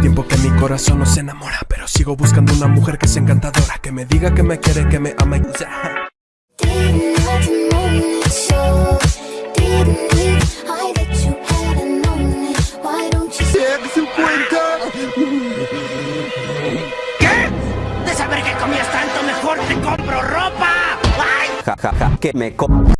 Tiempo que mi corazón no se enamora Pero sigo buscando una mujer que sea encantadora Que me diga que me quiere, que me ama y... ¿Qué? De saber que comías tanto, mejor te compro ropa. ¡Ay! Ja, ja, ja, que me co...